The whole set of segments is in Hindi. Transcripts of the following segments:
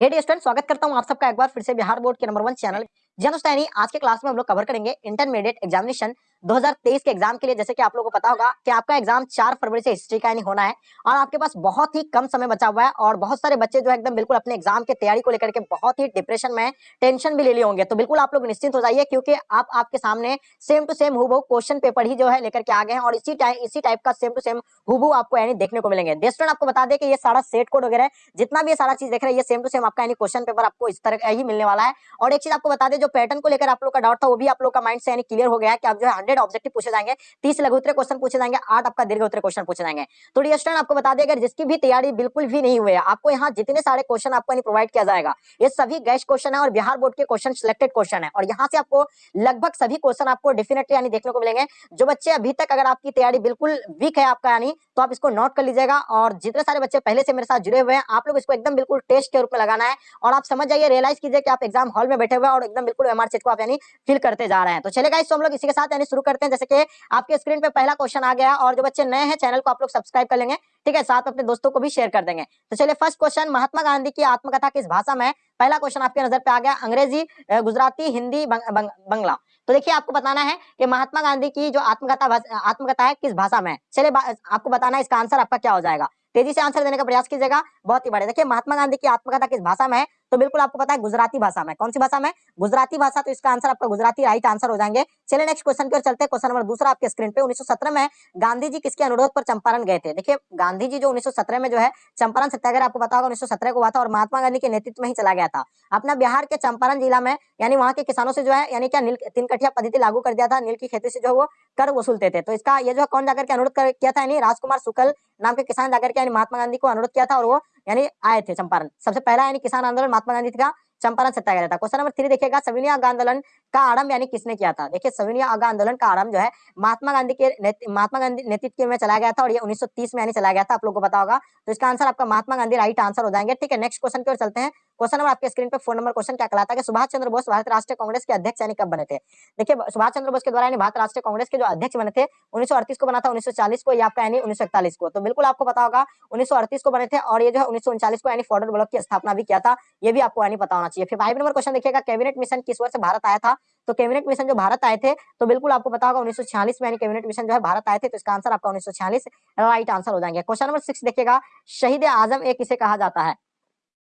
हे स्टूडेंट स्वागत करता हूँ आप सबका एक बार फिर से बिहार बोर्ड के नंबर वन चैनल जी दोस्तों आज के क्लास में हम लोग कवर करेंगे इंटरमीडिएट एग्जामिनेशन 2023 के एग्ज़ाम के लिए। जैसे कि आप लोगों को पता होगा कि आपका एग्ज़ाम 4 फरवरी से हिस्ट्री का यानी होना है और आपके पास बहुत ही कम समय बचा हुआ है और बहुत सारे बच्चे जो एकदम बिल्कुल अपने एग्ज़ाम की तैयारी को लेकर के बहुत ही डिप्रेशन में टेंशन भी ले लिए होंगे। तो बिल्कुल आप लोग निश्चिंत हो जाइए क्योंकि आप आपके सामने सेम टू सेम हुबू क्वेश्चन पेपर ही जो है लेकर के आ गए हैं और इसी टाइम इसी टाइप का सेम टू सेम हुबू आपको यानी देखने को मिलेंगे। स्टूडेंट आपको बता दें कि ये सारा सेट कोड वगैरह, जितना भी सारा चीज़ देख रहे हैं, ये सेम टू सेम आपका यानी क्वेश्चन पेपर आपको इस तरह ही मिलने वाला है। और एक चीज़ आपको बता दें जो पैटर्न को लेकर आप लोग का डाउट था, वो भी आप लोग का माइंड से यानी क्लियर हो गया कि आप जो है हंड्रेड ऑब्जेक्टिव पूछे जाएँगे, तीस लघु उत्तर क्वेश्चन पूछे जाएँगे, आठ आपका दीर्घ उत्तर क्वेश्चन पूछे जाएँगे। तो डी स्टूडेंट आपको बता दें, अगर जिसकी भी तैयारी बिल्कुल भी नहीं हुई है, आपको यहाँ जितने सारे क्वेश्चन आपको प्रोवाइड किया जाएगा, ये सभी गैस क्वेश्चन है और बिहार बोर्ड के क्वेश्चन सिलेक्टेड क्वेश्चन है। और यहाँ से आपको लगभग सभी क्वेश्चन आपको डेफिनेटली यानी देखने को मिलेंगे। जो बच्चे अभी तक अगर आपकी तैयारी बिल्कुल वीक है आपका यानी तो आप इसको नोट कर लीजिएगा और जितने सारे बच्चे पहले से मेरे साथ जुड़े हुए हैं, आप लोग इसको एकदम बिल्कुल टेस्ट के रूप में लगाना है। और आप समझ जाइए रियलाइज़ कीजिए कि आप एग्ज़ाम हॉल में बैठे हुए और एकदम बिल्कुल एमआर को आप यानी फिल करते जा रहे हैं। तो चलेगा इस हम लोग इसी के साथ यानी शुरू करते हैं। जैसे कि आपके स्क्रीन पे पहला क्वेश्चन आ गया और जो बच्चे नए हैं चैनल को आप लोग सब्सक्राइब कर लेंगे। ठीक है, साथ अपने दोस्तों को भी शेयर कर देंगे। तो चलिए फ़र्स्ट क्वेश्चन महात्मा गांधी की आत्मकथा किस भाषा में पहला क्वेश्चन आपके नज़र पे आ गया, अंग्रेज़ी गुजराती, हिंदी बंगला। तो देखिए, आपको बताना है कि महात्मा गांधी की जो आत्मकथा आत्मकथा है, किस भाषा में चलिए आपको बताना है, इसका आंसर आपका क्या हो जाएगा? तेज़ी से आंसर देने का प्रयास कीजिएगा, बहुत ही बड़े देखिए, महात्मा गांधी की आत्मकथा किस भाषा में है? तो बिल्कुल आपको पता है गुजराती भाषा में। कौन सी भाषा में? गुजराती भाषा तो इसका आंसर आपका गुजराती राइट आंसर हो जाएँगे। चलिए नेक्स्ट क्वेश्चन की ओर चलते हैं। क्वेश्चन नंबर दूसरा आपके स्क्रीन पे 1917 में गांधी जी किसके अनुरोध पर चंपारण गए थे? देखिए, गांधी जी जो 1917 में जो है चंपारण सत्याग्रह आपको पता होगा, उन्नीस सौ सत्रह को हुआ था और महात्मा गांधी के नेतृत्व में ही चला गया था। अपना बिहार के चंपारण जिला में, यानी वहाँ के किसानों से जो है, यानी क्या तीन कठिया पद्धति लागू कर दिया था, नील की खेती से जो वो कर वसूलते थे। तो इसका ये जो कौन जाकर के अनुरोध किया था, यानी राजकुमार शुक्ल नाम के किसान जाकर के, यानी महात्मा गांधी को अनुरोध किया था और वो यानी आए थे चंपारण। सबसे पहला यानी किसान आंदोलन महात्मा गांधी का चंपारण सत्याग्रह था क्वेश्चन नंबर थ्री देखिएगा, सविनिया आंदोलन का आरंभ यानी किसने किया था? देखिए, सविनिया आंदोलन का आरंभ जो है, महात्मा गांधी के महात्मा गांधी नेतृत्व में चलाया गया था और ये 1930 में यानी चलाया गया था, आप लोगों को पता होगा। तो इसका आंसर आपका महात्मा गांधी राइट आंसर हो जाएँगे। ठीक है नेक्स्ट क्वेश्चन की ओर चलते हैं। क्वेश्चन नंबर आपके स्क्रीन पे फ़ोन नंबर क्वेश्चन क्या कहलाता है सुभाष चंद्र बोस भारत राष्ट्रीय कांग्रेस के अध्यक्ष यानी कब बने थे? देखिए, सुभाष चंद्र बोस के द्वारा भारत राष्ट्रीय कांग्रेस के जो अध्यक्ष बने थे, उन्नीस को बना था, उन्नीस को आपका यानी उन्नीस को। तो बिल्कुल आपको पता होगा, उन्नीस सौ अड़तीस को बने थे और ये जो है उन्नीस को यानी फॉर्डर ब्लॉक की स्थापना भी किया था, ये भी आपको यानी पता होना चाहिए। फिर फाइव नंबर क्वेश्चन देखिएगा कैबिनेट मिशन किस वर्ष भारत आया था? तो कैबिनेट मिशन जो भारत आए थे तो बिल्कुल आपको पता होगा, उन्नीस सौ छियालीस में कैबिनेट मिशन जो है भारत आए थे तो इसका आंसर आपका उन्नीस सौ छियालीस राइट आंसर हो जाएँगे। क्वेश्चन नंबर सिक्स देखिएगा, शहीद आज़म एक किसे कहा जाता है?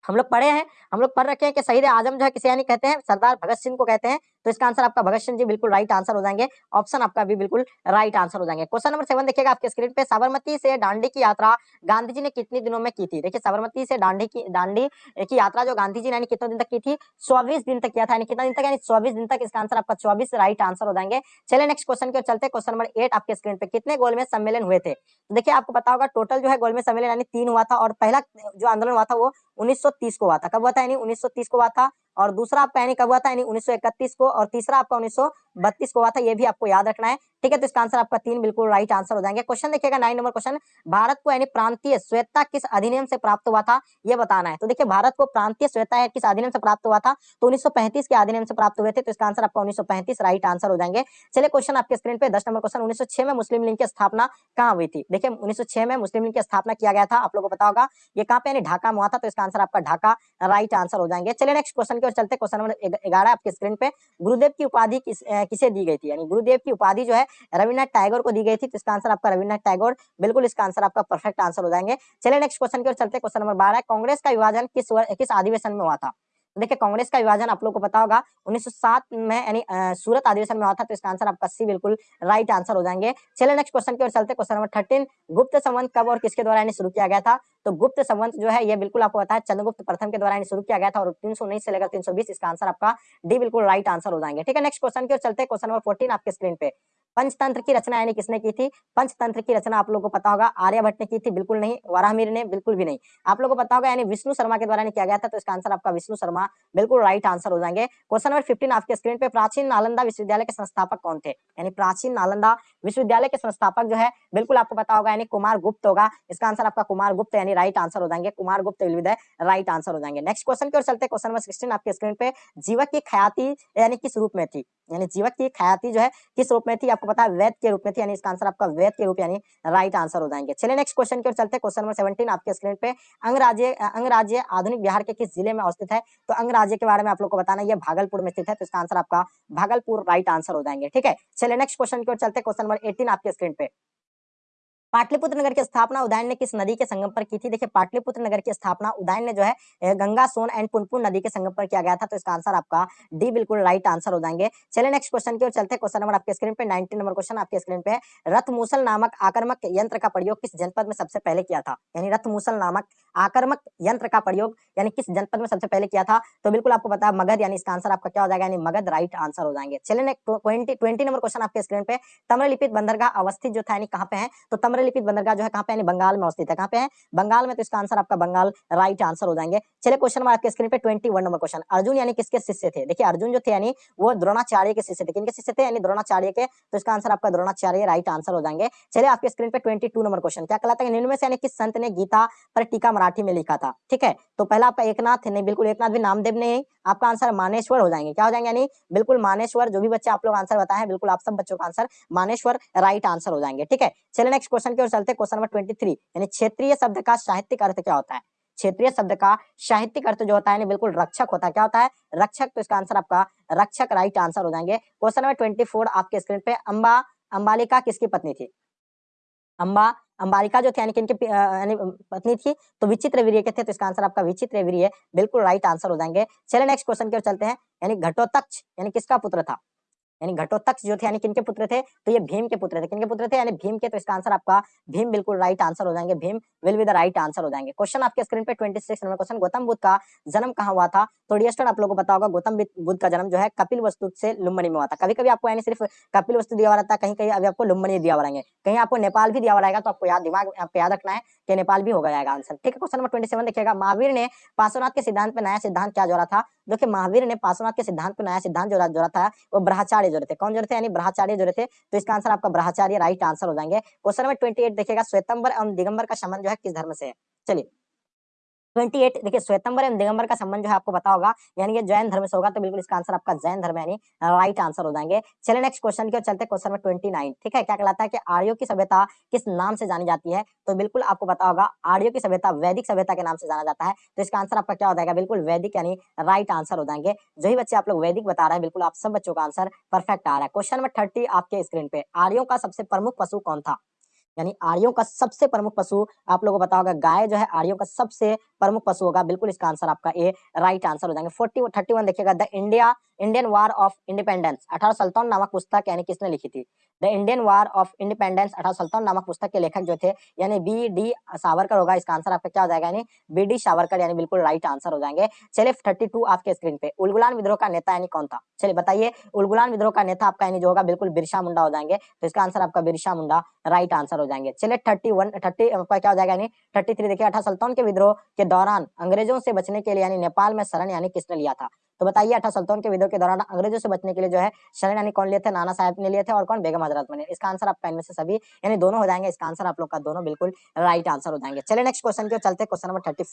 हम लोग पढ़े हैं, हम लोग पढ़ रखे हैं कि शहीद आज़म जो है किसे यानी कहते हैं? सरदार भगत सिंह को कहते हैं। तो इसका आंसर आपका भगत सिंह जी बिल्कुल राइट आंसर हो जाएँगे। ऑप्शन आपका भी बिल्कुल राइट आंसर हो जाएँगे। क्वेश्चन नंबर सेवन देखिएगा आपके स्क्रीन पे। साबरमती से डांडी की यात्रा गांधी जी ने कितने दिनों में की थी? देखिए, साबरमती से डांडी की डांडी की यात्रा जो गांधी जी ने कितने दिन तक की थी? चौबीस दिन तक किया था। कितना दिन तक? यानी चौबीस दिन तक इसका आंसर आपका चौबीस राइट आंसर हो जाएँगे। चले नेक्स्ट क्वेश्चन के चलते क्वेश्चन नंबर एट आपके स्क्रीन पे। कितने गोल में सम्मेलन हुए थे? तो देखिए, आपको पता होगा टोटल जो है गोल में सम्मेलन, यानी तीन हुआ था और पहला जो आंदोलन हुआ था वो 1930 को हुआ था। कब हुआ था? यानी 1930 को हुआ था। और दूसरा आपका यानी कब हुआ था यानी 1931 को और तीसरा आपका 1932 को हुआ था ये भी आपको याद रखना है। ठीक है तो इसका आंसर आपका तीन बिल्कुल राइट आंसर हो जाएँगे। क्वेश्चन देखिएगा नाइन नंबर क्वेश्चन भारत को यानी प्रांतीय स्वेता किस अधिनियम से प्राप्त हुआ था ये बताना है। तो देखिए भारत को प्रांतीय स्वेता किस अधिनियम से प्राप्त हुआ था तो उन्नीस के अधिनियम से प्राप्त हुए थे तो इसका आंसर आपका उन्नीस राइट आंसर हो जाएँगे। चलिए क्वेश्चन आपके स्क्रीन पे दस नंबर क्वेश्चन उन्नीस में मुस्लिम लीग की स्थापना कहाँ हुई थी? देखिए उन्नीस में मुस्लिम लीग की स्थापना किया गया था आप लोगों को पता होगा। ये कहाँ पे ढाका में हुआ था तो इसका आंसर आपका ढाका राइट आंसर हो जाएँगे। चलिए नेक्स्ट क्वेश्चन की ओर चलते क्वेश्चन नंबर ग्यारह आपके स्क्रीन पे। गुरुदेव की उपाधि किस, किसे दी गई थी? यानी गुरुदेव की उपाधि जो है, रविन्द्रनाथ टैगोर को दी गई थी। तो इसका आंसर आपका रविन्द्रनाथ टैगोर बिल्कुल इसका आंसर आपका परफेक्ट आंसर हो जाएँगे। चले नेक्स्ट क्वेश्चन की ओर चलते क्वेश्चन नंबर बारह कांग्रेस का विभाजन किस किस अधिवेशन में हुआ था? देखिए, कांग्रेस का विभाजन आप लोग को पता होगा 1907 में, यानी सूरत अधिवेशन में हुआ था तो इसका आंसर आपका सी बिल्कुल राइट आंसर हो जाएँगे। चलिए नेक्स्ट क्वेश्चन की ओर चलते क्वेश्चन नंबर थर्टीन गुप्त संबंध कब और किसके द्वारा शुरू किया गया था? तो गुप्त संबंध जो है, ये बिल्कुल आपको पता है, चंद्रगुप्त प्रथम के द्वारा शुरू किया गया था, और तीन से लेकर तीन इसका आंसर आपका डी बिल्कुल राइट आंसर हो जाएँगे। ठीक है नेक्स्ट क्वेश्चन की ओर चलते क्वेश्चन नंबर फोर्टीन आपके स्क्रीन पे। पंचतंत्र की रचना यानी किसने की थी? पंचतंत्र की रचना आप लोगों को पता होगा। आर्यभट्ट ने की थी, बिल्कुल नहीं। वराहमीर ने, बिल्कुल भी नहीं। आप लोगों को पता होगा यानी विष्णु शर्मा के द्वारा किया गया था तो इसका आंसर आपका विष्णु शर्मा, बिल्कुल राइट आंसर हो जाएँगे। क्वेश्चन नंबर फिफ्टीन आपके स्क्रीन पे प्राचीन नालंदा विश्वविद्यालय के संस्थापक कौन थे? यानी प्राचीन नालंदा विश्वविद्यालय के संस्थापक जो है, बिल्कुल आपको पता होगा यानी कुमार गुप्त होगा। इसका आंसर आपका कुमार गुप्त यानी राइट आंसर हो जाएँगे। कुमार गुप्त विल राइट आंसर हो जाएँगे। नेक्स्ट क्वेश्चन की ओर चलते क्वेश्चन नंबर सिक्सटीन आपके स्क्रीन पे जीवक की ख्याति यानी किस रूप में थी? यानी जीवक की ख्याति जो है, किस रूप में थी? आपको पता है वैध के रूप में थी, यानी इसका आंसर आपका वैध के रूप, यानी राइट आंसर हो जाएँगे। चलिए नेक्स्ट क्वेश्चन की ओर चलते क्वेश्चन नंबर सेवेंटीन आपके स्क्रीन पे अंगराज्य अंगराज्य आधुनिक बिहार के किस ज़िले में अवस्थित है? तो अंगराज्य के बारे में आप लोग को बताना ये भागलपुर में स्थित है तो इसका आंसर आपका भागलपुर राइट आंसर हो जाएँगे। ठीक है, चलिए नेक्स्ट क्वेश्चन की ओर चलते क्वेश्चन नंबर एटीन आपके स्क्रीन पे। पाटलिपुत्र नगर की स्थापना उदयन ने किस नदी के संगम पर की थी? देखिए, पाटलिपुत्र नगर की स्थापना उदयन ने जो है गंगा, सोन एंड पुनपुन नदी के संगम पर किया गया था। तो इसका आंसर आपका डी, बिल्कुल राइट आंसर हो जाएँगे। चलिए, नेक्स्ट क्वेश्चन की ओर चलते क्वेश्चन नंबर आपके स्क्रीन पे नाइनटीन नंबर क्वेश्चन आपके स्क्रीन पे रथ मूसल नामक आक्रमक यंत्र का प्रयोग किस जनपद में सबसे पहले किया था? यानी रथ मूसल नामक आक्रमक यंत्र का प्रयोग, यानी किस जनपद में सबसे पहले किया था? तो बिल्कुल आपको पता मगध, यानी इसका आंसर आपका क्या हो जाएगा? यानी मगध राइट आंसर हो जाएँगे। चलिए ट्वेंटी नंबर क्वेश्चन आपके स्क्रीन पे। तम्रलिपित बंदरगाह अवस्थित जो था, यानी कहाँ पे है? तो तम्रलिपित बंदरगाह जो है, कहाँ पे यानी बंगाल में अवस्थित है। कहाँ पे है? बंगाल में तो इसका आंसर आपका बंगाल राइट आंसर हो जाएँगे। चलिए क्वेश्चन नंबर आपके स्क्रीन पे ट्वेंटी नंबर क्वेश्चन अर्जुन यानी किसके शिष्य थे? देखिए, अर्जुन जो थे यानी वो द्रोणाचार्य के शिष्य थे। किनके शिष्य थे? यानी द्रोणाचार्य के। तो इसका आंसर आपका द्रोणाचार्य राइट आंसर हो जाएँगे। चलिए आपके स्क्रीन पे ट्वेंटी नंबर क्वेश्चन क्या कहलाता है? निम्न से यानी किस संत ने गीता पर टीका मराठी में लिखा था? ठीक है? तो पहला आपका एकनाथ नहीं, बिल्कुल एकनाथ भी नामदेव ने आपका आंसर मानेश्वर हो जाएँगे। क्या हो जाएँगे यानी? बिल्कुल मानेश्वर, जो भी बच्चे आप लोग आंसर बताए, बिल्कुल आप सब बच्चों का आंसर मानेश्वर राइट आंसर हो जाएँगे। ठीक है? चलिए नेक्स्ट क्वेश्चन की ओर चलते क्वेश्चन नंबर ट्वेंटी थ्री यानी क्षेत्रीय शब्द का साहित्यिक अर्थ क्या होता है? क्षेत्रीय शब्द का साहित्यिक अर्थ जो होता है बिल्कुल रक्षक होता है। क्या होता है? रक्षक तो इसका आंसर आपका रक्षक राइट आंसर हो जाएँगे। क्वेश्चन नंबर ट्वेंटी फोर आपके स्क्रीन पे अंबा, अंबालिका किसकी पत्नी थी? अंबा, अंबालिका जो थे, यानी कि इनकी यानी पत्नी थी तो विचित्र वीर्य के थे? तो इसका आंसर आपका विचित्र वीर्य बिल्कुल राइट आंसर हो जाएँगे। चलिए नेक्स्ट क्वेश्चन की ओर चलते हैं। यानी घटोत्कच यानी किसका पुत्र था? यानी घटोत्कच जो थे, यानी किनके पुत्र थे? तो ये भीम के पुत्र थे। किनके पुत्र थे? यानी भीम के तो इसका आंसर आपका, भीम बिल्कुल राइट आंसर हो जाएँगे। Bhim will be the right answer हो जाएँगे। क्वेश्चन आपके स्क्रीन पे 26 नंबर क्वेश्चन गौतम बुद्ध का जन्म कहाँ हुआ था? तो डियस्टर आप लोगों को पता होगा, गौतम बुद्ध का जन्म जो है कपिल वस्तु से लुम्बनी में हुआ था। कभी कभी आपको, यानी सिर्फ़ कपिल वस्तु दिया हुआ रहता है कहीं कहीं अभी आपको लुम्बनी दिया हुआ कहीं आपको नेपाल भी दिया हुआ रहेगा तो आपको याद, दिमाग आपको याद रखना है कि नेपाल भी होगा जाएगा आंसर ठीक है क्वेश्चन नंबर ट्वेंटी देखिएगा। महावीर ने पार्श्वनाथ के सिद्धांत पर नया सिद्धांत क्या जोड़ा था? देखिए महावीर ने पार्श्वनाथ के सिद्धांत को नया सिद्धांत जोड़ा जोड़ा था, वो ब्रह्मचार्य जोड़े थे। कौन जोड़े थे? यानी ब्रह्मचार्य जोड़े थे। तो इसका आंसर आपका ब्रह्मचार्य राइट आंसर हो जाएँगे। क्वेश्चन नंबर ट्वेंटी देखेगा श्वेतंबर एवं दिगंबर का संबंध जो है किस धर्म से चलिए। ट्वेंटी एट, देखिए श्वेतंबर एवं दिगंबर का संबंध जो है आपको पता होगा, यानी ये जैन धर्म से होगा तो बिल्कुल इसका आंसर आपका जैन धर्म यानी राइट आंसर हो जाएँगे। चलिए नेक्स्ट क्वेश्चन की चलते क्वेश्चन नंबर ट्वेंटी नाइन ठीक है? क्या कहलाता है कि आर्यों की सभ्यता किस नाम से जानी जाती है? तो बिल्कुल आपको पता होगा, आर्यों की सभ्यता वैदिक सभ्यता के नाम से जाना जाता है तो इसका आंसर आपका क्या हो जाएगा? बिल्कुल वैदिक, यानी राइट आंसर हो जाएँगे। जो ही बच्चे आप लोग वैदिक बता रहे हैं, बिल्कुल आप सब बच्चों का आंसर परफेक्ट आ रहा है। क्वेश्चन नंबर थर्टी आपके स्क्रीन पे, आर्यों का सबसे प्रमुख पशु कौन था? यानी आर्यों का सबसे प्रमुख पशु, आप लोगों को पता होगा, गाय जो है आर्यों का सबसे प्रमुख पशु होगा। बिल्कुल इसका आंसर आपका ए राइट आंसर हो जाएँगे। फोर्टी थर्टी वन देखिएगा। The India Indian war of independence अठारह नामक पुस्तक यानी किसने लिखी थी? The Indian war of independence अठारह नामक पुस्तक के लेखक जो थे, यानी बी डी सावरकर होगा, इसका आंसर आपका क्या हो जाएगा? यानी बी डी सावरकर, यानी बिल्कुल राइट आंसर हो जाएँगे। चलिए थर्टी टू आपके स्क्रीन पे। उलगुलान विद्रोह का नेता यानी कौन था? चलिए, बताइए, उलगुलान विद्रोह का नेता आपका यानी जो होगा, बिल्कुल बिरसा मुंडा हो जाएँगे। तो इसका आंसर आपका बिरसा मुंडा राइट आंसर हो जाएँगे। चलिए थर्टी वन थर्टी आपका क्या हो जाएगा? यानी थर्टी थ्री देखिए, अठारह के विद्रोह के दौरान अंग्रेज़ों से बचने के लिए यानी नेपाल में शरण यानी किसने लिया था? तो बताइए, अठारह सल्तन के विद्रोह के दौरान अंग्रेज़ों से बचने के लिए जो है, शरण यानी कौन लिए थे? नाना साहब ने लिए थे और कौन? बेगम हज़रत ने इसका आंसर आपका इनमें से सभी, यानी दोनों हो जाएँगे। इसका आंसर आप लोग का दोनों बिल्कुल राइट आंसर हो जाएँगे। चले नेक्स्ट क्वेश्चन के चलते क्वेश्चन नंबर थर्टी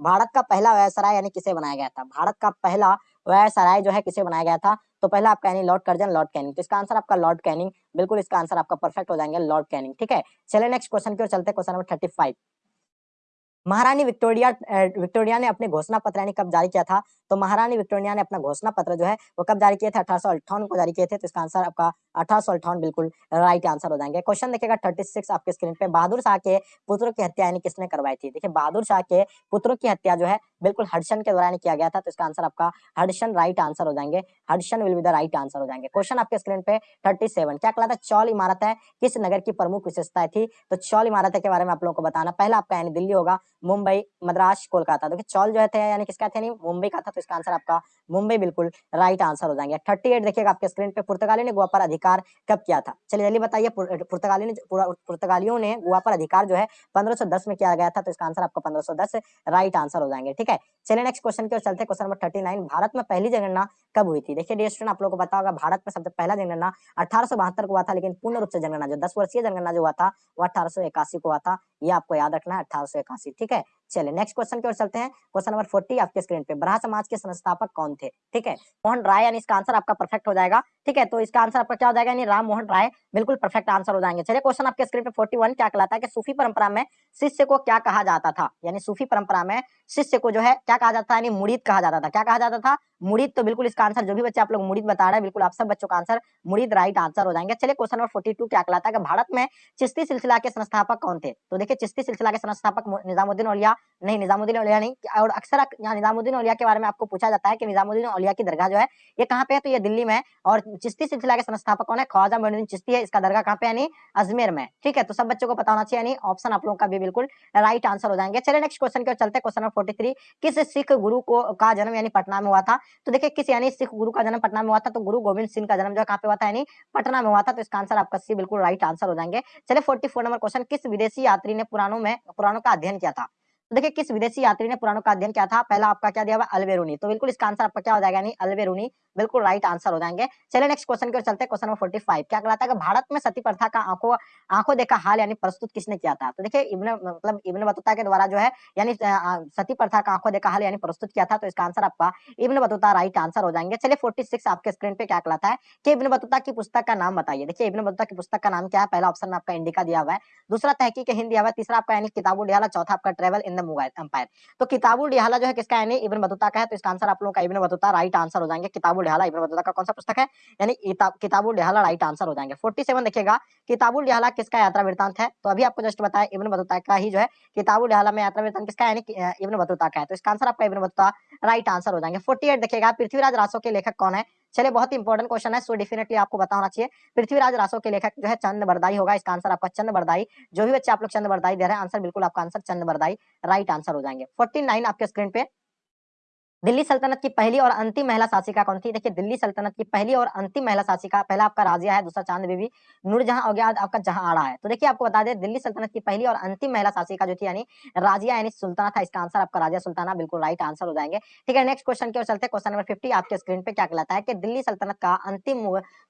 भारत का पहला व्यवसाय यानी किसे बनाया गया था? भारत का पहला व्यवसाय जो है किसे बनाया गया था? तो पहला आपका यानी लॉर्ड कर्जन, लॉर्ड कैनिंग। तो इसका आंसर आपका लॉर्ड कैनिंग। बिल्कुल इसका आंसर आपका परफेक्ट हो जाएँगे, लॉर्ड कैनिंग। ठीक है? चले नेक्स्ट क्वेश्चन की ओर चलते क्वेश्चन नंबर थर्टी महारानी विक्टोरिया विक्टोरिया ने अपने घोषणा पत्र यानी कब जारी किया था? तो महारानी विक्टोरिया ने अपना घोषणा पत्र जो है, वो कब जारी किए थे? अठारह सौ अट्ठावन को जारी किए थे। तो इसका आंसर आपका अठारह सौ अठावन बिल्कुल राइट आंसर हो जाएँगे। क्वेश्चन देखिएगा थर्टी सिक्स आपके स्क्रीन पे। बहादुर शाह के पुत्रों की हत्या यानी किसने करवाई थी? देखिए, बहादुर शाह के पुत्रों की हत्या जो है बिल्कुल हडसन के द्वारा किया गया था तो इसका आंसर आपका हडसन राइट आंसर हो जाएँगे। Hudson will be the right answer हो जाएँगे। क्वेश्चन आपके स्क्रीन पे थर्टी सेवन क्या कहलाता है चौल इमारत है। किस नगर की प्रमुख विशेषता थी? तो चौल इमारत के बारे में आप लोगों को बताना। पहला आपका यानी दिल्ली होगा, मुंबई, मद्रास, कोलकाता। देखिए, चौल जो है यानी किसका था? मुंबई का था तो इसका आंसर आपका मुंबई बिल्कुल राइट आंसर हो जाएँगे। थर्टी एट देखिएगा आपके स्क्रीन पे, पुर्तगाली ने गोवा पर अधिकार कब किया था? चलिए जल्दी बताइए पुर्तगाली ने पुर्तगालियों ने गोवा पर अधिकार जो है पंद्रह में किया गया था तो इसका आंसर आपका पंद्रह राइट आंसर हो जाएँगे। ठीक है? चलिए नेक्स्ट क्वेश्चन की ओर चलते question number thirty nine Bharat में पहली जनगणना कब हुई थी? देखिए डियर स्टूडेंट आप लोगों को होगा, भारत में सबसे पहला जनगणना अठारह सौ बहत्तर को हुआ था, लेकिन पूर्ण रूप से जनगणना जो दस वर्षीय जनगणना जो हुआ था, वो अठारह को हुआ था। ये आपको याद रखना है, अठारह ठीक है? चलिए नेक्स्ट क्वेश्चन की ओर चलते हैं। क्वेश्चन नंबर फोर्टी आपके स्क्रीन पे। ब्रहा समाज के संस्थापक कौन थे? ठीक है, मोहन राय, यानी इसका आंसर आपका परफेक्ट हो जाएगा। ठीक है तो इसका आंसर आपका क्या हो जाएगा? यानी राम मोहन राय, बिल्कुल परफेक्ट आंसर हो जाएँगे। चलिए क्वेश्चन आपके स्क्रीन पे फोर्टी वन क्या कहलाता है कि सूफी परंपरा में शिष्य को क्या कहा जाता था? यानी सूफी परंपरा में शिष्य को जो है क्या कहा जाता है यानी मुरीद कहा जाता था। क्या कहा जाता था? मुरीद तो बिल्कुल इसका आंसर जो भी बच्चे आप लोग मुरीद बता रहे हैं, बिल्कुल आप सब बच्चों का आंसर मुरीद राइट आंसर हो जाएँगे। चलिए क्वेश्चन नंबर फोर्टी टू क्या कहलाता है कि भारत में चिश्ती सिलसिला के संस्थापक कौन थे? तो देखिए, चिश्ती सिलसिला के संस्थापक निजामुद्दीन औलिया नहीं, निजामुद्दीन औलिया नहीं। और अक्सर यहाँ निजामुद्दीन औलिया के बारे में आपको पूछा जाता है कि निजामुद्दीन औलिया की दरगाह जो है, ये कहाँ पे है? तो ये दिल्ली में है। और चिश्ती सिलसिला के संस्थापक कौन है ख्वाजा मोइनुद्दीन चिश्ती है, इसका दरगाह कहाँ पे यानी अजमेर में ठीक है तो सब बच्चों को पता होना चाहिए। यानी ऑप्शन आप लोगों का भी बिल्कुल राइट आंसर हो जाएँगे। चलिए नेक्स्ट क्वेश्चन की ओर चलते क्वेश्चन नंबर फोर्टी किस सिख गुरु को का जन्म यानी पटना में हुआ था? तो देखिए, किस यानी सिख गुरु का जन्म पटना में हुआ था? तो गुरु गोविंद सिंह का जन्म जो कहाँ पे हुआ था? यानी पटना में हुआ था। तो इसका आंसर आपका सी बिल्कुल राइट आंसर हो जाएँगे। चलिए फोर्टी नंबर क्वेश्चन किस विदेशी यात्री ने पुराणों में, पुराणों का अध्ययन किया था? तो देखिए, किस विदेशी यात्री ने पुराणों का अध्ययन किया था? पहला आपका क्या दिया हुआ? अलवेरुनी। तो बिल्कुल इसका आंसर आपका क्या हो जाएगा? नहीं अलवेरुनी। बिल्कुल राइट आंसर हो जाएँगे। चलिए नेक्स्ट क्वेश्चन की ओर चलते हैं। क्वेश्चन नंबर फोर्टी फाइव क्या कहलाता है कि भारत में सती प्रथा का आँखों आँखों देखा हाल यानी प्रस्तुत किसने किया था? तो देखिए, इब्न मतलब इब्न बतूता के द्वारा जो है, यानी सती प्रथा का आँखों देखा हाल यानी प्रस्तुत किया था तो इसका आंसर आपका इब्न बतूता राइट आंसर हो जाएँगे। चलिए फोर्टी सिक्स आपके स्क्रीन पे क्या कहलाता है कि इब्न बतूता की पुस्तक का नाम बताइए। देखिए, इब्न बतूता की पुस्तक का नाम क्या है? पहला ऑप्शन में आपका इंडिका दिया हुआ है। दूसरा तहकीक हिंद दिया हुआ है। तीसरा आपका यानी किताबुल चौथा आपका ट्रेवल इन एम्पायर तो किताबुल डिहाला जो है किसका यानी इब्न बतूता का है। तो इसका आंसर आप लोगों का इब्न बतूता राइट आंसर हो जाएँगे। किताबुल डिहाला इब्न बतूता का कौन सा पुस्तक है? यानी किताबुल डिहाला राइट आंसर हो जाएँगे। फोर्टी सेवन देखिएगा। किताबुल डिहाला किसका यात्रा वृत्तांत है? तो अभी आपको जस्ट बताया इब्न बतूता का ही जो है किताबुल डिहाला में यात्रा वृत्तांत किसका यानी इब्न बतूता का है। तो इसका आंसर आपका इब्न बतूता राइट आंसर हो जाएँगे। फोर्टी देखिएगा। पृथ्वीराज रासो के लेखक कौन है? चलिए, बहुत इंपॉर्टेंट क्वेश्चन है सो डेफिनेटली आपको बता होना चाहिए। पृथ्वीराज रासो के लेखक जो है चंद बरदाई होगा। इसका आंसर आपका चंद बरदाई। जो भी बच्चे आप लोग चंद बरदाई दे रहे हैं आंसर बिल्कुल आपका answer Chand Bardai right answer हो जाएँगे। फोर्टी आपके स्क्रीन पे। दिल्ली सल्तनत की पहली और अंतिम महिला शासिका कौन थी? देखिए, दिल्ली सल्तनत की पहली और अंतिम महिला शासिका, पहला आपका राजिया है, दूसरा चाँद बीबी, नूरजहां और गया आपका जहाँ आड़ा है। तो देखिए, आपको बता दें, दिल्ली सल्तनत की पहली और अंतिम महिला शासिका जो थी, यानी राजिया, यानी सुल्ताना था। इसका आंसर आपका राजिया सुल्ताना, बिल्कुल राइट आंसर हो जाएँगे। ठीक है नेक्स्ट क्वेश्चन की ओर चलते क्वेश्चन नंबर फिफ्टी आपके स्क्रीन पे क्या कहलाता है कि दिल्ली सल्तनत का अंतिम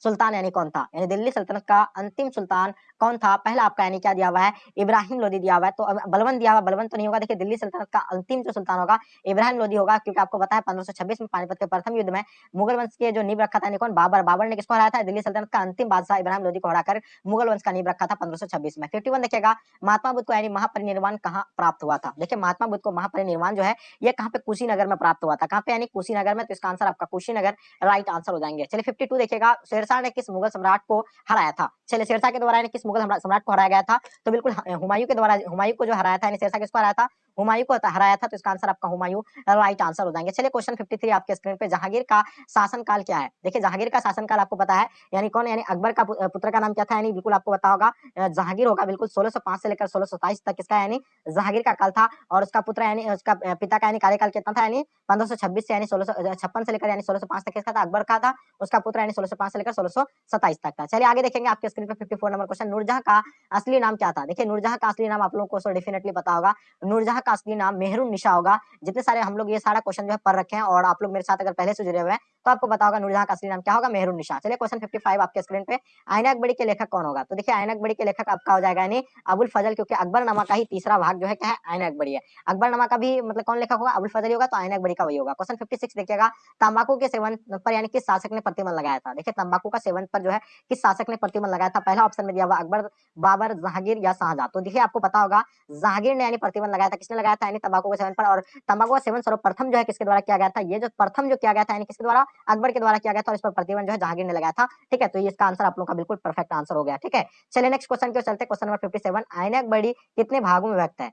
सुल्तान, यानी कौन था? यानी दिल्ली सल्तनत का अंतिम सुल्तान कौन था? पहला आपका यानी क्या दिया हुआ है? इब्राहिम लोदी दिया हुआ है। तो बलवंत दिया हुआ, बलवंत तो नहीं होगा। देखिए, दिल्ली सल्तनत का अंतिम जो सुल्तान होगा, इब्राहिम लोदी होगा, क्योंकि आपको है पंद्रह में पानीपत के प्रथम युद्ध में मुगल वंश के जो नींव रखा था कौन बाबर बाबर ने किसको हराया था? दिल्ली सल्तनत का अंतिम बादशाह इब्राहिम लोधी को हराकर मुगल वंश का नींव रखा था पंद्रह में। फिफ्टी देखिएगा, महात्मा बुद्ध को यानी महापरिनिर्वाण कहाँ प्राप्त हुआ था? देखिए, महात्मा बुद्ध को महापरिनिर्वाण जो है, ये कहाँ पे कुशीनगर में प्राप्त हुआ था? कहाँ पे यानी कुशीनगर में? तो इसका आंसर आपका कुशीनगर राइट आंसर हो जाएँगे। चलिए, फिफ्टी टू देखिएगा, शेरशाह ने किस मुगल सम्राट को हराया था? चलिए, शेरशाह के द्वारा किस मुगल सम्राट को हराया गया था? तो बिल्कुल हुमायूं के द्वारा, हुमायूं को जो हराया था शेरशाह किसको हराया था? हुमायूं को हराया था तो इसका आंसर आपका हुमायूं राइट आंसर हो जाएँगे। चलिए क्वेश्चन 53 आपके स्क्रीन पे, जहांगीर का शासनकाल क्या है? देखिए, जहांगीर का शासनकाल आपको पता है, यानी कौन यानी अकबर का पुत्र का नाम क्या था? यानी बिल्कुल आपको पता होगा जहांगीर होगा बिल्कुल सोलह से लेकर सोलह तक किसका यानी जहांगीर का काल था, और उसका पुत्र, यानी उसका पिता का, यानी कार्यकाल कितना था? यानी पंद्रह से यानी सोलह से लेकर, यानी सोलह तक किसका था, अकबर का था, उसका पुत्र, यानी सोलह से लेकर सोलह तक था। चलिए आगे देखेंगे आपके स्क्रीन पे 54 नंबर क्वेश्चन नूरजहां का असली नाम क्या था? देखिए, नूरजहां का असली नाम आप लोगों को डेफिनेटली पता होगा। नूरजहां का असली नाम मेहरू निशा होगा। जितने सारे हम लोग ये सारा क्वेश्चन जो है पढ़ रखे हैं और आप लोग मेरे साथ अगर पहले से जुड़े हुए हैं तो आपको पता नूरजहां का असली नाम क्या होगा? मेहरून निशा। चलिए क्वेश्चन 55 आपके स्क्रीन पे। आयनक बड़ी के लेखक कौन होगा? तो देखिए आयनक बड़ी के लेखक आपका हो जाएगा यानी अबुल फजल, क्योंकि अकबर नमा का ही तीसरा भाग जो है क्या है? आयनक बड़ी है। अकबर नमा का भी मतलब कौन लेखक होगा? अबुल फजल होगा तो आयनक बड़ी का वही होगा। क्वेश्चन फिफ्टी सिक्स देखिएगा। तंबाकू के सेवन पर यानी किस शासक ने प्रतिबंध लगाया था? देखिए, तंबाकू का सेवन पर जो है किस शासक ने प्रतिबंध लगाया था? पहला ऑप्शन में दिया हुआ अकबर, बाबर, जहांगीर या शाहजहां। तो देखिए, आपको पता होगा, जहांगीर ने यानी प्रतिबंध लगाया था किसने? लगाया था तंबाकू के सेवन पर, और तंबाकू का सेवन सर्वप्रथम जो है किसके द्वारा किया गया था? ये जो प्रथम जो किया गया था किसके द्वारा? अकबर के द्वारा किया गया था, और इस पर प्रतिबंध जो है जहांगीर ने लगाया था। ठीक है तो ये इसका आंसर आप लोगों का बिल्कुल परफेक्ट आंसर हो गया। ठीक है, चलिए नेक्स्ट क्वेश्चन क्यों चलते क्वेश्चन नंबर फिफ्टी सेवन आयनक बड़ी कितने भागों में व्यक्त है?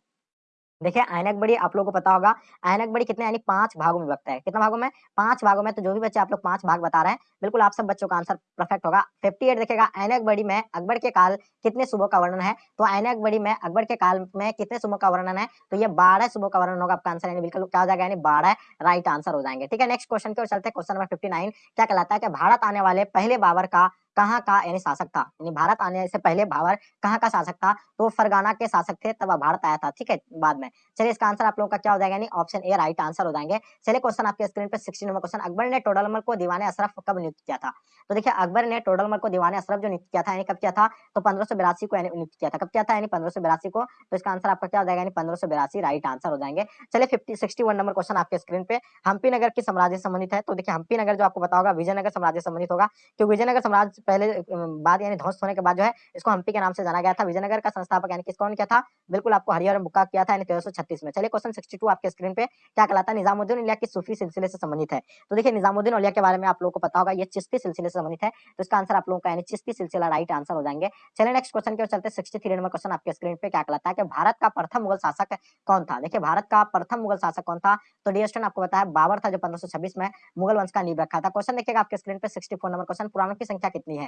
देखिए ऐनक बड़ी आप लोगों को पता होगा ऐनक बड़ी कितने, यानी पाँच भागों में विभक्त है। कितना भागों में? पाँच भागों में तो जो भी बच्चे आप लोग पाँच भाग बता रहे हैं, बिल्कुल आप सब बच्चों का आंसर परफेक्ट होगा। फिफ्टी एट देखेगा ऐनक बड़ी में अकबर के काल कितने सुबह का वर्णन है? तो ऐनक बड़ी में अकबर के काल में कितने सुबह का वर्णन है? तो ये बारह सुबह का वर्णन होगा आपका आंसर बिल्कुल क्या हो जाएगा, यानी बारह राइट आंसर हो जाएँगे। ठीक है नेक्स्ट क्वेश्चन की ओर चलते क्वेश्चन नंबर फिफ्टी क्या कहलाता है कि भारत आने वाले पहले बाबर का कहाँ का यानी शासक था? यानी भारत आने से पहले भावर कहाँ का शासक था? तो फरगाना के शासक थे, तब भारत आया था, ठीक है, बाद में। चलिए, इसका आंसर आप लोगों का क्या हो जाएगा? यानी ऑप्शन ए राइट आंसर हो जाएँगे। चलिए क्वेश्चन आपके स्क्रीन पर सिक्सटी नंबर क्वेश्चन अकबर ने टोडरमल को दीवाने अशरफ कब नियुक्त किया था? तो देखिए, अकबर ने टोडरमल को दीवाने अशरफ जो नियुक्त किया था, यानी कब किया था? तो पंद्रह को यानी नियुक्त किया था। कब किया था? यानी पंद्रह को। तो इसका आंसर आपका क्या हो जाएगा? पंद्रह राइट आंसर हो जाएँगे। चलिए फिफ्टी सिक्सटी नंबर क्वेश्चन आपके स्क्रीन पे। हम्पी नगर की साम्राज्य संबंधित है। तो देखिए, हम्पी नगर जो आपको पता होगा, विजयनगर साम्राज्य संबंधित होगा, क्योंकि विजयनगर साम्राज्य पहले बाद यानी ध्वस्त होने के बाद जो है, इसको हम्पी के नाम से जाना गया था। विजयनगर का संस्थापक यानी किस कौन किया था? बिल्कुल आपको हरिहर बुक्का किया था तेरह में। चलिए क्वेश्चन सिक्सटी आपके स्क्रीन पे, क्या कहलाता है? निजामुद्दीन उलिया की सूफी सिलसिले से संबंधित है। तो देखिए, निजामुद्दीन उलिया के बारे में आप लोगों को पता होगा, ये चिश्ती सिलसिले से संबंधित है। तो इसका आंसर आप लोगों का यानी चिश्ती सिलसिला राइट आंसर हो जाएँगे। चलिए नेक्स्ट क्वेश्चन के चलते सिक्सटी थ्री नंबर क्वेश्चन आपके स्क्रीन पे, क्या कहलाता है कि भारत का प्रथम मुगल शासक कौन था? देखिए, भारत का प्रथम मुगल शासक कौन था? तो डिस्टन आपको बताया, बाबर था जो पंद्रह में मुगल वंश का नींव रखा था। क्वेश्चन देखिएगा आपके स्क्रीन पे सिक्सटी नंबर क्वेश्चन पुराणों की संख्या कितनी है?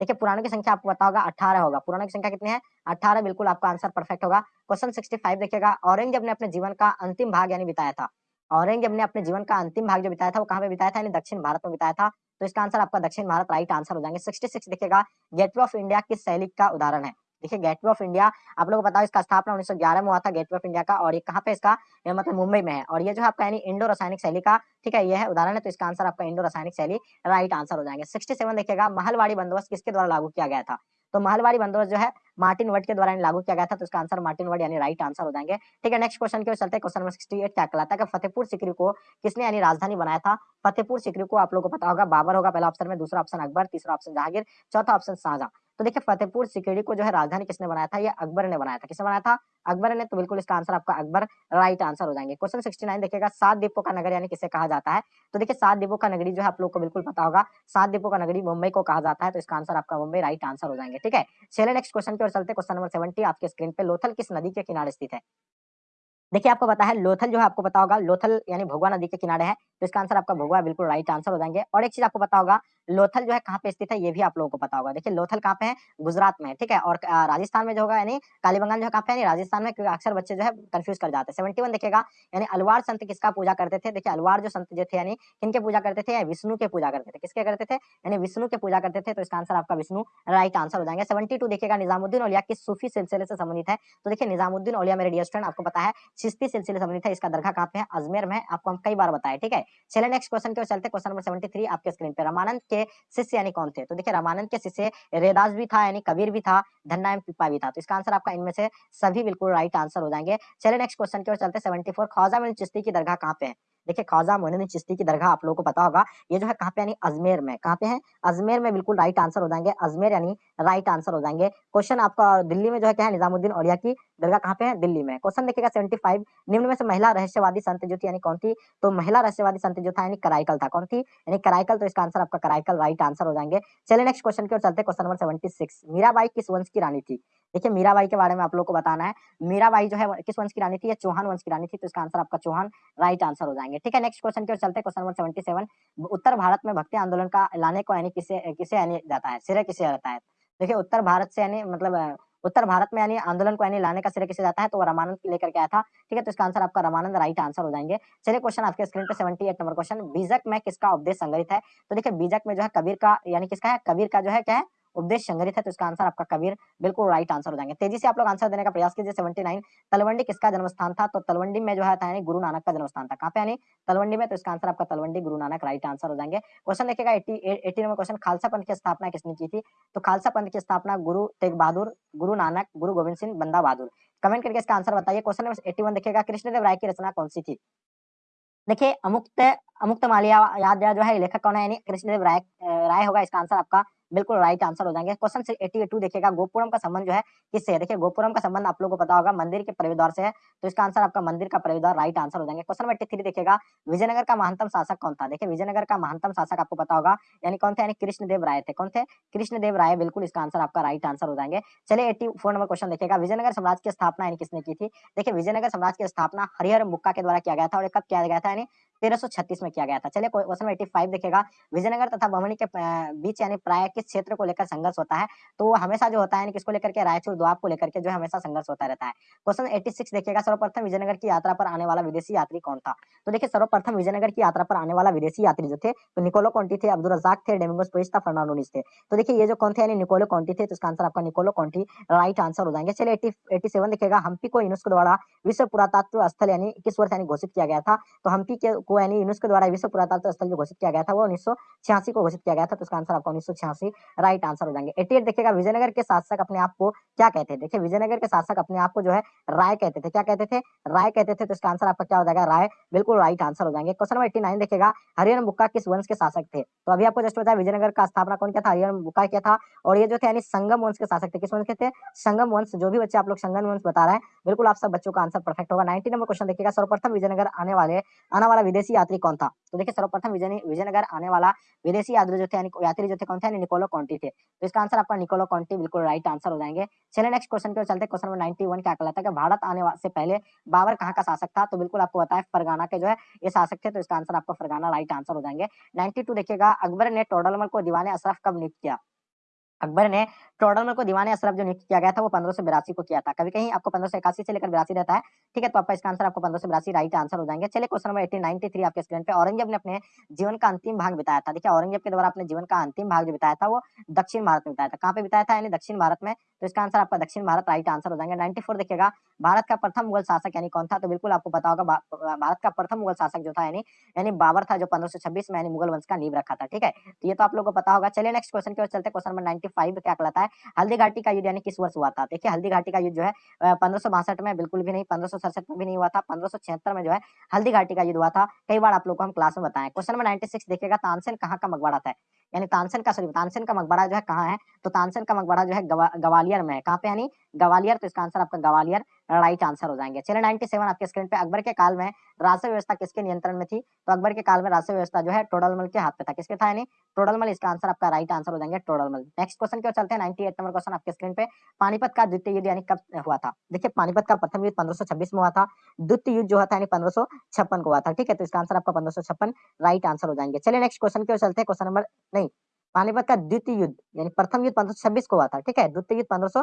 देखिए पुराणों की संख्या आपको पता अठारह होगा। पुराणों की संख्या कितनी है? अठारह, बिल्कुल आपका आंसर परफेक्ट होगा। क्वेश्चन सिक्सटी फाइव देखिएगा। औरंगज़ेब ने अपने जीवन का अंतिम भाग यानी बिताया था। औरंगज़ेब ने अपने जीवन का अंतिम भाग जो बिताया था, वो कहाँ पे बिताया था? यानी दक्षिण भारत में बिताया था। तो इसका आंसर आपका दक्षिण भारत राइट आंसर हो जाएँगे। सिक्सटी सिक्स देखिएगा। गेटवे ऑफ़ इंडिया किस शैली का उदाहरण है? देखिए गेटवे ऑफ़ इंडिया आप लोग बताओ इसका स्थापना उन्नीस में हुआ था गेटवे ऑफ़ इंडिया का, और ये कहाँ पे इसका मतलब मुंबई में है। और ये जो आपका यानी इंडो रासायनिक शैली का, ठीक है, ये है उदाहरण है तो इसका आंसर आपका इंडो रासायनिक शैली, राइट आंसर हो जाएँगे। सिक्सटी देखिएगा, महलवाड़ी बंदोबस्त किसके द्वारा लागू किया गया था? तो महलवाड़ी बंदोबस्त जो है मार्टिन वर्ड के द्वारा लागू किया गया था तो इसका आंसर मार्टिन वर्ड यानी राइट आंसर हो जाएँगे। ठीक है, नेक्स्ट क्वेश्चन के चलते क्वेश्चन नंबर सिक्सटी एट, क्या कहलाता है फतेहपुर सिकरी को किसने यानी राजधानी बनाया था? फतेहपुर सिकरी को आप लोगों को पता होगा, बाबर होगा पहला ऑप्शन में, दूसरा ऑप्शन अकबर, तीसरा ऑप्शन जहांगीर, चौथा ऑप्शन शाहजहां। तो देखिए फतेहपुर सिकड़ी को जो है राजधानी किसने बनाया था? ये अकबर ने बनाया था। किसने बनाया था? अकबर ने। तो बिल्कुल इसका आंसर आपका अकबर राइट आंसर हो जाएँगे। क्वेश्चन सिक्सटी नाइन देखिएगा, सात दीपों का नगर यानी किसे कहा जाता है? तो देखिए सात दीपों का नगरी जो है आप लोग को बिल्कुल पता होगा, सात दीपों का नगरी मुंबई को कहा जाता है तो इसका आंसर आपका मुंबई राइट आंसर हो जाएँगे, ठीक है? चलिए नेक्स्ट क्वेश्चन की ओर चलते क्वेश्चन नंबर सेवेंटी आपके स्क्रीन पे लोथल किस नदी के किनारे स्थित है? देखिए आपको पता है, लोथल जो है आपको पता होगा, लोथल यानी भोगवा नदी के किनारे है तो इसका आंसर आपका भोगवा बिल्कुल राइट आंसर हो जाएँगे। और एक चीज़ आपको पता होगा लोथल जो है कहाँ पे स्थित है, ये भी आप लोगों को पता होगा। देखिए, लोथल कहाँ पे है? गुजरात में ठीक है? और राजस्थान में जो होगा, यानी कालीबंगाल जो है कहाँ पे है? राजस्थान में क्योंकि अक्सर बच्चे जो है कंफ्यूज कर जाते हैं। सेवेंटी वन देखेगा यानी अलवार संत किसका पूजा करते थे? देखिए, अलवार जो संत जो थे, यानी किनके पूजा करते थे? विष्णु के पूजा करते थे। किसके करते थे? यानी विष्णु के पूजा करते थे तो इसका आंसर आपका विष्णु राइट आंसर हो जाएँगे। सेवेंटी टू देखिएगा, निजामुद्दीन ओलिया किस सूफी सिलसिले से संबंधित है? तो देखिए, निजामुद्दीन ओलिया मेरे डियर स्टूडेंट आपको पता है, चिश्ती सिलसिले संबंधित है, इसका दरगाह कहाँ पे है? अजमेर में आपको हम कई बार बताए, ठीक है? चले नेक्स्ट क्वेश्चन के चलते क्वेश्चन नंबर सेवेंटी आपके स्क्रीन पे रामानंद के शिष्य यानी कौन थे? तो देखिए रामानंद के शिष्य रेदास भी था, यानी कबीर भी था, धन्ना एम पिपा भी था। तो इसका आंसर आपका इनमें से सभी बिल्कुल राइट आंसर हो जाएँगे। चले नेक्स्ट क्वेश्चन की ओर चलते सेवेंटी फोर ख्वाजा चिश्ती की दरगाह कहाँ पे है? देखिए, ख्वाजा मोइनुद्दीन चिश्ती की दरगाह आप लोगों को पता होगा, ये जो है कहाँ पे यानी अजमेर में, कहाँ पे है? अजमेर में बिल्कुल राइट आंसर हो जाएँगे, अजमेर यानी राइट आंसर हो जाएँगे। क्वेश्चन आपका दिल्ली में जो है क्या है? निजामुद्दीन औलिया की दरगाह कहाँ पे है? दिल्ली में। क्वेश्चन देखिएगा सेवेंटी फाइव निम्न में से महिला रहस्यवादी संत जो थी यानी कौन थी? तो महिला रहस्यवादी संत जो था यानी कराइकल था। कौन थी? यानी कराइकल तो इसका आंसर आपका कराइकल राइट आंसर हो जाएँगे। चलिए नेक्स्ट क्वेश्चन की ओर चलते question number seventy six Mirabai किस वंश की रानी थी? देखिए मीराबाई के बारे में आप लोग को बताना है। मीराबाई जो है, किस वंश की रानी थी? या चौहान वंश की रानी थी तो इसका आंसर आपका चौहान राइट आंसर हो जाएँगे। ठीक है नेक्स्ट क्वेश्चन की ओर चलते क्वेश्चन नंबर सेवेंटी सेवन उत्तर भारत में भक्ति आंदोलन का लाने को यानी किसे किसे यानी जाता है? सिरे किसे रहता है? देखिए, उत्तर भारत से यानी मतलब उत्तर भारत में यानी आंदोलन को यानी लाने का सिरे किसे जाता है? तो रामानंद लेकर के आया था। ठीक है तो इसका आंसर आपका रामानंद राइट आंसर हो जाएँगे। चलिए क्वेश्चन आपके स्क्रीन पे 78 नंबर क्वेश्चन बीजक में किसका उपदेश संग्रहित है? तो देखिए, बीजक में जो है, कबीर का यानी किसका है? कबीर का जो है, क्या है? उपदेश संग्रहित है तो इसका आंसर आपका कबीर बिल्कुल राइट आंसर हो जाएँगे। तेज़ी से आप लोग आंसर देने का प्रयास कीजिए। सेवेंटी नाइन तलवंडी किसका जन्मस्थान था? तो तलवंडी में जो है यानी गुरु नानक का जन्मस्थान था। कहाँ पे यानी? तलवंडी में तो इसका आंसर आपका तलवंडी गुरु नानक राइट आंसर हो जाएँगे। क्वेश्चन नंबर क्वेश्चन खालसा पंथ की स्थापना किसने की थी? तो खालसा पंथ की स्थापना गुरु तेग बहादुर गुरु नानक, गुरु गोविंद सिंह बंदा बहादुर कमेंट करके इसका आंसर बताइए। क्वेश्चन नंबर एटी वन देखिएगा, कृष्णदेव राय की रचना कौन सी थी? देखिए, अमुक्त अमुक्त मालिया, याद जो है लेखक कौन है? यानी कृष्णदेव राय राय होगा, इसका आंसर आपका बिल्कुल राइट आंसर हो जाएँगे। क्वेश्चन एटी टू देखिएगा। गोपुरम का संबंध जो है, किससे है? देखिए, गोपुरम का संबंध आप लोगों को पता होगा, मंदिर के प्रवेश से है। तो इसका आंसर आपका मंदिर का प्रवेश राइट आंसर हो जाएँगे। क्वेश्चन एट्टी थ्री देखिएगा। विजयनगर का महानतम शासक कौन था? देखिए, विजयनगर का महंतम शासक आपको पता होगा, यानी कौन थे? यानी कृष्णदेव राय थे। कौन थे? कृष्णदेव राय, बिल्कुल इसका आंसर आपका राइट आंसर हो जाएँगे। चलिए एट्टी नंबर क्वेश्चन देखिएगा। विजयनगर साम्राज्य की स्थापना यानी किसने की थी? देखिए, विजयनगर साम्राज्य की स्थापना हरिहर मुक्का के द्वारा किया गया था और कब किया गया था? यानी तेरह में किया गया था। चलिए क्वेश्चन एटी फाइव देखेगा विजयनगर तथा बमनी के बीच यानी प्राय किस क्षेत्र को लेकर संघर्ष होता है तो हमेशा जो होता है किसको लेकर के, रायचूर, द्वाब को लेकर के जो हमेशा संघर्ष होता रहता है। क्वेश्चन 86 देखिएगा, सर्वप्रथम विजयनगर की यात्रा पर आने वाला विदेशी यात्री कौन था? तो देखिए, सर्वप्रथम विजयनगर की यात्रा पर आने वाला विदेशी यात्री जो थे तो निकोलो कॉन्टी थे, अब्दुल रजाक थे, डेमिंगोस पोइस था फर्नांडोनिस थे। तो देखिए, ये जो कौन थे, यानी निकोलो कॉन्टी थे तो इसका आंसर आपका निकोलो कॉन्टी राइट आंसर हो जाएँगे। चलिए, एटी एटी सेवन देखिएगा, हम्पी को यूनेस्को द्वारा विश्व पुरातत्व स्थल, यानी किस वर्ष, यानी घोषित किया गया था? तो हम्पी के, को, यानी यूनेस्को द्वारा विश्व पुरातत्व स्थल जो घोषित किया गया था, वो उन्नीस को घोषित किया गया था तो इसका आंसर आपका उन्नीस राइट आंसर हो जाएँगे। एटी देखिएगा, विजयनगर के शासक अपने आप को क्या कहते थे? देखिए, विजयनगर के शासक अपने आप को जो है राय कहते थे। क्या कहते थे? राय कहते थे तो इसका आंसर आपका क्या हो जाएगा? राय, बिल्कुल राइट आंसर हो जाएँगे। क्वेश्चन नंबर एट्टी नाइन देखिएगा हरियन बुक्का किस वंश के शासक थे? तो अभी आपको जस्ट बताया, विजयनगर का स्थापना कौन किया था? हरियन बुक्का किया था। और ये जो थे, यानी संगम वंश के शासक थे। किस वंश के थे? संगम वंश, जो भी बच्चे आप लोग संगम वंश बता रहे हैं, बिल्कुल आप सब बच्चों का आंसर परफेक्ट होगा। नाइनटी नंबर क्वेश्चन देखिएगा, सर्वप्रथम विजयनगर आने वाले, आने वाला विदेशी यात्री कौन था? तो देखिए, सर्वप्रथम विजय विजयनगर आने वाला विदेशी यात्री जो थे यात्री जो थे कौन थे? निकोलो कॉन्टी थे। तो इसका आंसर आपका निकोलो कॉन्टी बिल्कुल राइट आंसर हो जाएँगे। चलिए नेक्स्ट क्वेश्चन पे चलते क्वेश्चन नंबर 91 क्या कहलाता है कि भारत आने से पहले बाबर कहाँ का शासक था? तो बिल्कुल आपको बताया, फरगाना के जो है, ये शासक थे तो इसका आंसर आपका फरगाना राइट आंसर हो जाएँगे। 92 देखिएगा, अकबर ने टोडलमल को दीवाने अशरफ कब नियुक्त किया? अकबर ने टोडरमल को दीवाने अशरफ जो नियुक्त किया गया था, वो पंद्रह सौ बिरासी को किया था। कभी कहीं आपको पंद्रह सौ इक्यासी से लेकर बिरासी रहता है, ठीक है तो आपका इसका आंसर आपको पंद्रह सौ बिरासी राइट आंसर हो जाएँगे। चले question number eighteen ninety three आपके स्क्रीन पे, औरंगज़ेब ने अपने जीवन का अंतिम भाग बताया था। देखिए, औरंगज़ेब के द्वारा अपने जीवन का अंतिम भाग जो बताया था, वो दक्षिण भारत में बताया था। कहाँ पे बताया था? यानी दक्षिण भारत में तो इसका आंसर आपका दक्षिण भारत राइट आंसर हो जाएँगे। नाइन्टी देखिएगा, भारत का प्रथम मुगल शासक यानी कौन था? तो बिल्कुल आपको पता होगा भारत का प्रथम मुगल शासक जो था यानी यानी बाबर था जो पंद्रह सौ छब्बीस में यानी मुगल वंश का नींव रखा था, ठीक है? तो ये तो आप लोगों को पता होगा। चलिए नेक्स्ट क्वेश्चन की ओर चलते क्वेश्चन नंबर नाइन्टी फाइव क्या कहलाता है? हल्दी घाटी का युद्ध यानी किस वर्ष हुआ था? देखिए, हल्दी घाटी का युद्ध जो है पंद्रह में बिल्कुल भी नहीं, पंद्रह में भी नहीं हुआ था। पंद्रह में जो है, हल्दी घाटी का युद्ध हुआ था। कई बार आप लोग को हम क्लास में बताएँ। क्वेश्चन नंबर नाइन्टी सिक्स देखिएगा, तानसेन कहाँ का मकबरा था? यानी तानसेन का सॉरी तानसेन का मकबरा जो है कहाँ है? तो तानसेन का मकबरा जो है गवालियर में है। कहाँ पे यानी गवालियर? तो इसका आंसर आपका गवालियर। राइट आंसर हो जाएँगे। चले चलिए 97 आपके स्क्रीन पे, अकबर के काल में राजस्व व्यवस्था किसके नियंत्रण में थी? तो अकबर के काल में राजस्व व्यवस्था जो है, टोडलमल के हाथ पे था। किसके था यानी? टोडलमल, इसका आंसर आपका राइट आंसर हो जाएँगे टोडलमल। नेक्स्ट क्वेश्चन क्यों चलते हैं 98 नंबर क्वेश्चन आपके स्क्रीन पे। पानीपत का द्वितीय युद्ध यानी कब हुआ था? देखिए, पानीपत का प्रथम युद्ध पंद्रह में हुआ था। द्वितीय युद्ध जो था पंद्रह को हुआ था। ठीक है तो इसका आंसर आपका पंद्रह राइट आंसर हो जाएँगे। चलिए नेक्स्ट क्वेश्चन क्यों चलते हैं। क्वेश्चन नंबर नहीं पानीपत का द्वितीय युद्ध, यानी प्रथम युद्ध पंद्रह को हुआ था, ठीक है? द्वितीय युद्ध पंद्रह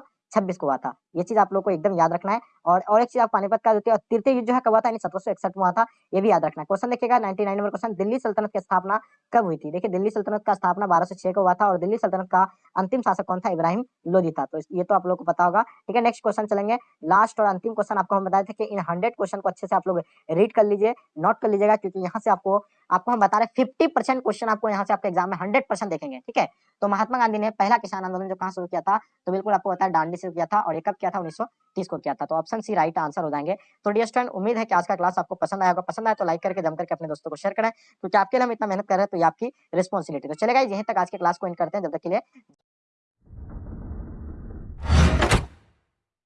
को हुआ था। ये चीज़ आप लोग को एकदम याद रखना है। और और एक चीज़ आप पानीपत का द्वितीय और तृतीय युद्ध जो है कब हुआ था? सत्रह हुआ था, ये भी याद रखना है। क्वेश्चन देखिएगा नाइनटी नंबर क्वेश्चन, दिल्ली सल्तनत की स्थापना कब हुई थी? देखिए, दिल्ली सल्तनत का स्थापना बारह को हुआ था और दिल्ली सल्तनत का अंतिम शासक कौन था? इब्राहिम लोधी था। तो ये तो आप लोग को पता होगा। ठीक है, नेक्स्ट क्वेश्चन चलेंगे। लास्ट और अंतिम क्वेश्चन आपको हम बताए थे कि इन हंड्रेड क्वेश्चन को अच्छे से आप लोग रीड कर लीजिए, नोट कर लीजिएगा, क्योंकि यहाँ से आपको आपको हम बता रहे फिफ्टी परसेंट क्वेश्चन आपको यहाँ से आपके एग्ज़ाम में हंड्रेड परसेंट देखेंगे। ठीक है? तो महात्मा गांधी ने पहला किसान आंदोलन जो कहाँ शुरू किया था? तो बिल्कुल आपको बताया डांडी से किया था और एक कब किया था? उन्नीस को किया था। तो ऑप्शन सी राइट आंसर हो जाएँगे। तो डियर स्टूडेंट उम्मीद है कि आज का क्लास आपको पसंद आएगा पसंद आया तो लाइक करके, जम करके अपने दोस्तों को शेयर करें, क्योंकि आपके लिए हम इतना मेहनत कर रहे हैं तो ये आपकी रिस्पॉन्सिबिलिटी तो चलेगा यहीं तक आज के क्लास को इन करते हैं। जब तक के लिए